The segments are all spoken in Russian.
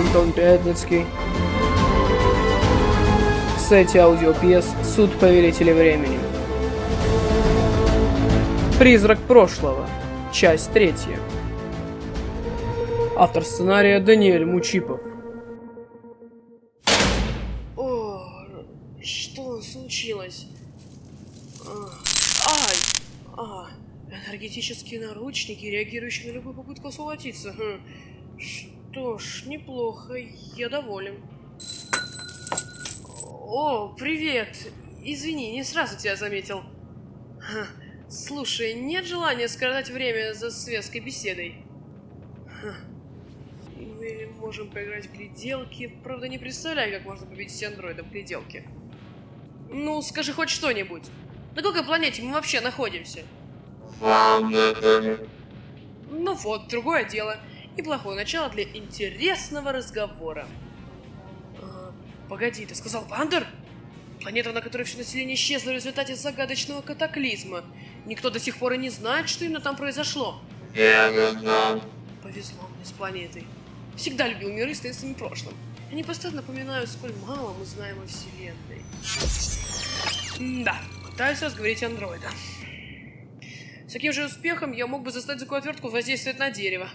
Антон Пятницкий. В сете аудиопьес «Суд повелителя времени». Призрак прошлого. Часть третья. Автор сценария Даниэль Мучипов. О, что случилось? А, Ай! А, энергетические наручники, реагирующие на любую попытку освободиться. Хм. Что ж, неплохо, я доволен. О, привет! Извини, не сразу тебя заметил. Ха, Слушай, нет желания скоротать время за светской беседой? Ха. Или можем поиграть в гляделки. Правда, не представляю, как можно победить андроида в гляделке. Ну, скажи хоть что-нибудь. На какой планете мы вообще находимся? Ну вот, другое дело. Неплохое начало для интересного разговора. А, погоди, ты сказал Вандер? Планета, на которой все население исчезло в результате загадочного катаклизма. Никто до сих пор и не знает, что именно там произошло. Повезло мне с планетой. Всегда любил миры с таинственным прошлым. Они постоянно напоминают, сколь мало мы знаем о Вселенной. Да, пытаюсь разговорить андроида. С таким же успехом я мог бы заставить такую отвертку воздействовать на дерево.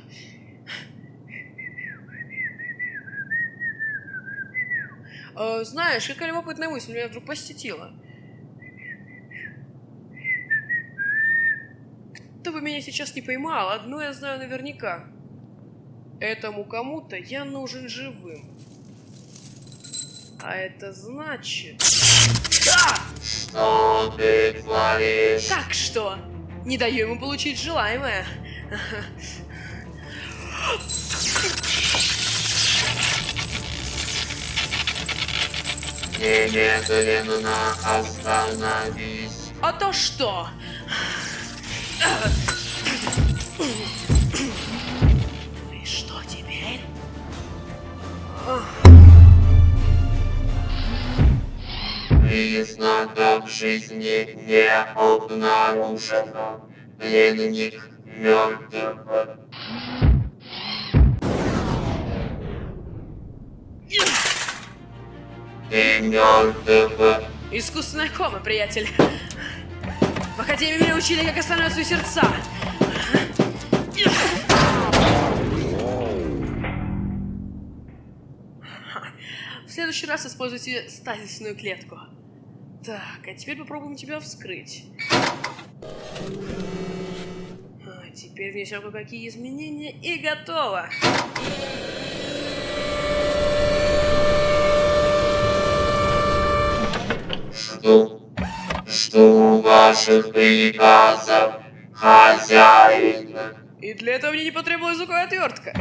Э, знаешь, какая любопытная мысль меня вдруг посетила. Кто бы меня сейчас не поймал, одно я знаю наверняка. Этому кому-то я нужен живым. А это значит... Да! Что ты творишь? Как что? Не даю ему получить желаемое. Немедленно остановись. А то что? И что теперь? Признака в жизни не обнаружено. Пленник мертв. Искусственная кома, приятель. В Академии меня учили, как останавливаются сердца. В следующий раз используйте стазисную клетку. Так, а теперь попробуем тебя вскрыть. А, теперь внесем кое-какие изменения и готово. Жду ваших приказов, хозяин. И для этого мне не потребуется звуковая отвертка.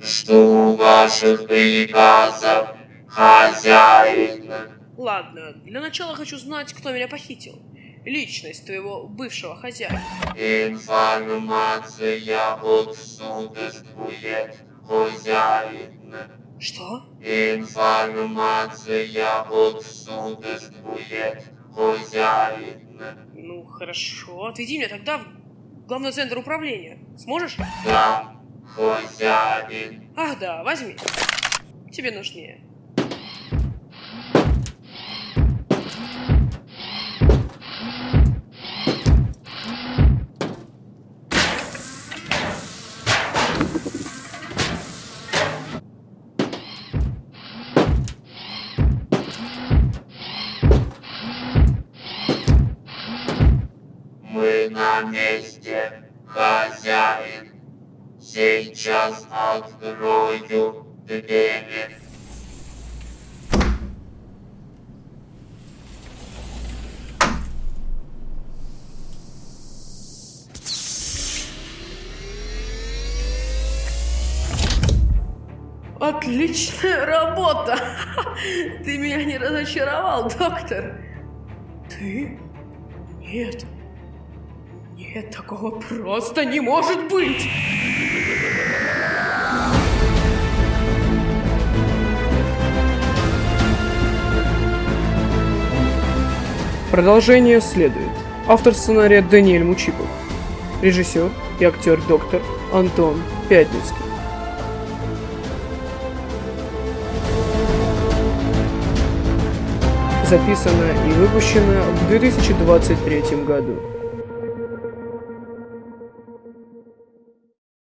Жду ваших приказов, хозяин. Ладно, для начала хочу знать, кто меня похитил. Личность твоего бывшего хозяина. Информация отсутствует, хозяин. Что? Информация отсутствует, Ну, хорошо. Отведи меня тогда в главный центр управления. Сможешь? Да, хозяин. Ах да, возьми. Тебе нужнее. На месте, хозяин. Сейчас открою двери. Отличная работа! Ты меня не разочаровал, доктор. Ты? Нет. Нет, такого просто не может быть! Продолжение следует. Автор сценария Даниэль Мучипов. Режиссер и актер доктор Антон Пятницкий. Записано и выпущено в 2023 году.